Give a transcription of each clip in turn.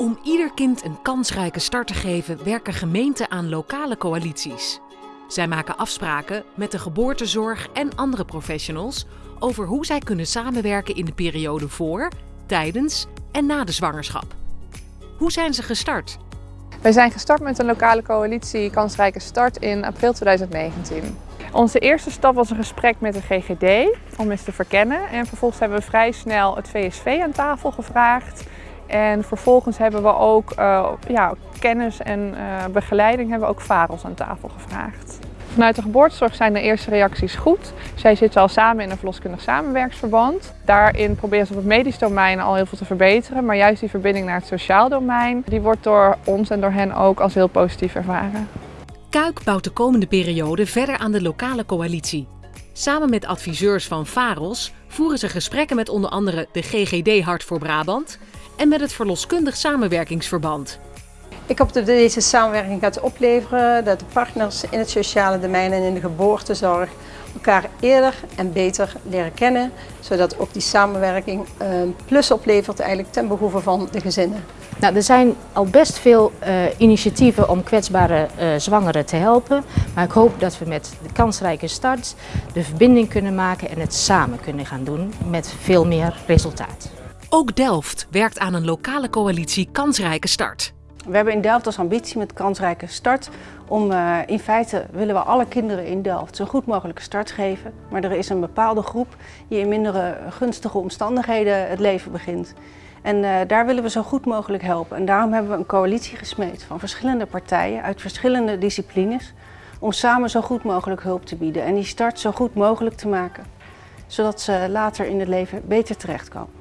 Om ieder kind een kansrijke start te geven werken gemeenten aan lokale coalities. Zij maken afspraken met de geboortezorg en andere professionals over hoe zij kunnen samenwerken in de periode voor, tijdens en na de zwangerschap. Hoe zijn ze gestart? Wij zijn gestart met een lokale coalitie Kansrijke Start in april 2019. Onze eerste stap was een gesprek met de GGD om eens te verkennen. En vervolgens hebben we vrij snel het VSV aan tafel gevraagd. En vervolgens hebben we ook uh, ja, kennis en uh, begeleiding hebben we ook VAROS aan tafel gevraagd. Vanuit de geboortezorg zijn de eerste reacties goed. Zij zitten al samen in een verloskundig samenwerksverband. Daarin proberen ze op het medisch domein al heel veel te verbeteren. Maar juist die verbinding naar het sociaal domein, die wordt door ons en door hen ook als heel positief ervaren. Kuik bouwt de komende periode verder aan de lokale coalitie. Samen met adviseurs van VAROS voeren ze gesprekken met onder andere de GGD Hart voor Brabant en met het Verloskundig Samenwerkingsverband. Ik hoop dat deze samenwerking gaat opleveren dat de partners in het sociale domein en in de geboortezorg elkaar eerder en beter leren kennen, zodat ook die samenwerking een plus oplevert eigenlijk ten behoeve van de gezinnen. Nou, er zijn al best veel uh, initiatieven om kwetsbare uh, zwangeren te helpen, maar ik hoop dat we met de kansrijke start de verbinding kunnen maken en het samen kunnen gaan doen met veel meer resultaat. Ook Delft werkt aan een lokale coalitie Kansrijke Start. We hebben in Delft als ambitie met kansrijke start om uh, in feite willen we alle kinderen in Delft zo goed mogelijke start geven. Maar er is een bepaalde groep die in mindere gunstige omstandigheden het leven begint. En uh, daar willen we zo goed mogelijk helpen. En daarom hebben we een coalitie gesmeed van verschillende partijen uit verschillende disciplines om samen zo goed mogelijk hulp te bieden en die start zo goed mogelijk te maken. Zodat ze later in het leven beter terechtkomen.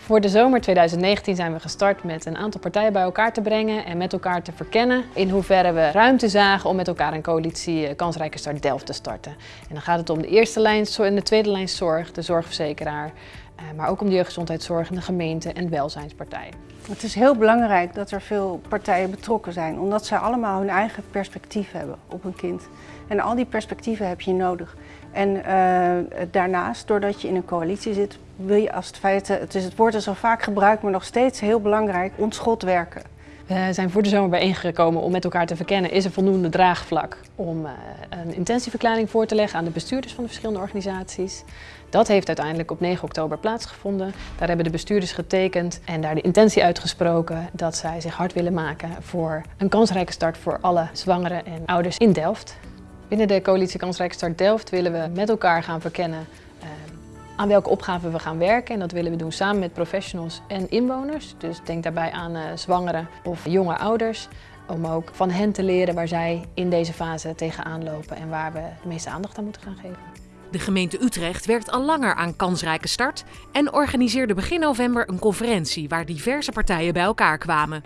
Voor de zomer 2019 zijn we gestart met een aantal partijen bij elkaar te brengen en met elkaar te verkennen in hoeverre we ruimte zagen om met elkaar een coalitie eh, Kansrijke Start Delft te starten. En dan gaat het om de eerste lijn en de tweede lijn zorg, de zorgverzekeraar, eh, maar ook om de jeugdgezondheidszorg en de gemeente en welzijnspartijen. Het is heel belangrijk dat er veel partijen betrokken zijn, omdat zij allemaal hun eigen perspectief hebben op een kind. En al die perspectieven heb je nodig. En uh, daarnaast, doordat je in een coalitie zit, wil je als het feit, het, is, het woord is al vaak gebruikt, maar nog steeds heel belangrijk, ontschot werken. We zijn voor de zomer bijeengekomen om met elkaar te verkennen, is er voldoende draagvlak om uh, een intentieverklaring voor te leggen aan de bestuurders van de verschillende organisaties. Dat heeft uiteindelijk op 9 oktober plaatsgevonden. Daar hebben de bestuurders getekend en daar de intentie uitgesproken dat zij zich hard willen maken voor een kansrijke start voor alle zwangeren en ouders in Delft. Binnen de coalitie Kansrijke Start Delft willen we met elkaar gaan verkennen aan welke opgaven we gaan werken. En dat willen we doen samen met professionals en inwoners. Dus denk daarbij aan uh, zwangeren of jonge ouders. Om ook van hen te leren waar zij in deze fase tegenaan lopen en waar we de meeste aandacht aan moeten gaan geven. De gemeente Utrecht werkt al langer aan Kansrijke Start en organiseerde begin november een conferentie waar diverse partijen bij elkaar kwamen.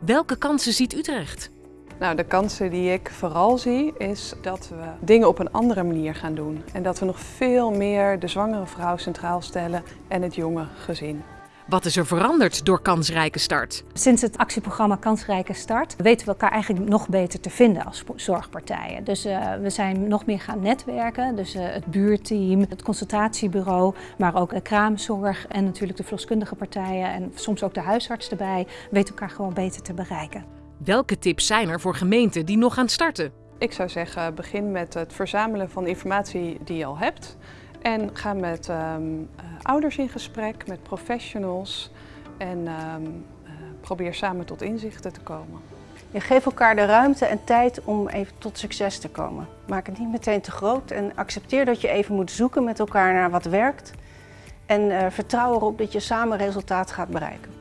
Welke kansen ziet Utrecht? Nou, de kansen die ik vooral zie is dat we dingen op een andere manier gaan doen. En dat we nog veel meer de zwangere vrouw centraal stellen en het jonge gezin. Wat is er veranderd door Kansrijke Start? Sinds het actieprogramma Kansrijke Start weten we elkaar eigenlijk nog beter te vinden als zorgpartijen. Dus uh, we zijn nog meer gaan netwerken. Dus uh, het buurteam, het consultatiebureau, maar ook de kraamzorg en natuurlijk de verloskundige partijen en soms ook de huisarts erbij, weten elkaar gewoon beter te bereiken. Welke tips zijn er voor gemeenten die nog gaan starten? Ik zou zeggen, begin met het verzamelen van informatie die je al hebt. En ga met um, uh, ouders in gesprek, met professionals. En um, uh, probeer samen tot inzichten te komen. Je geeft elkaar de ruimte en tijd om even tot succes te komen. Maak het niet meteen te groot en accepteer dat je even moet zoeken met elkaar naar wat werkt. En uh, vertrouw erop dat je samen resultaat gaat bereiken.